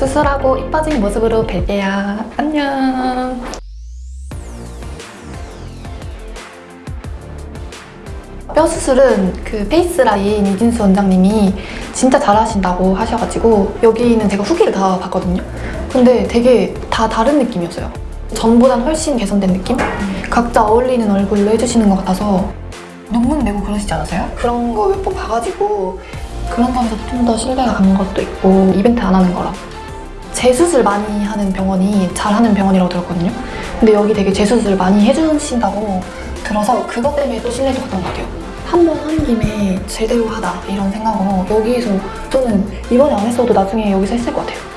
수술하고 이뻐진 모습으로 뵐게요. 안녕. 뼈 수술은 그 페이스라인 이진수 원장님이 진짜 잘하신다고 하셔가지고 여기는 제가 후기를 다 봤거든요. 근데 되게 다 다른 느낌이었어요. 전보단 훨씬 개선된 느낌? 각자 어울리는 얼굴로 해주시는 것 같아서 논문 내고 그러시지 않으세요? 그런 거 몇 번 봐가지고 그런 점에서 좀 더 신뢰가 간 것도 있고 이벤트 안 하는 거라 재수술 많이 하는 병원이 잘하는 병원이라고 들었거든요. 근데 여기 되게 재수술 많이 해주신다고 들어서 그것 때문에 또 신뢰도 갔던 것 같아요. 한번한 김에 제대로 하다 이런 생각으로 여기서 저는 이번에 안 했어도 나중에 여기서 했을 것 같아요.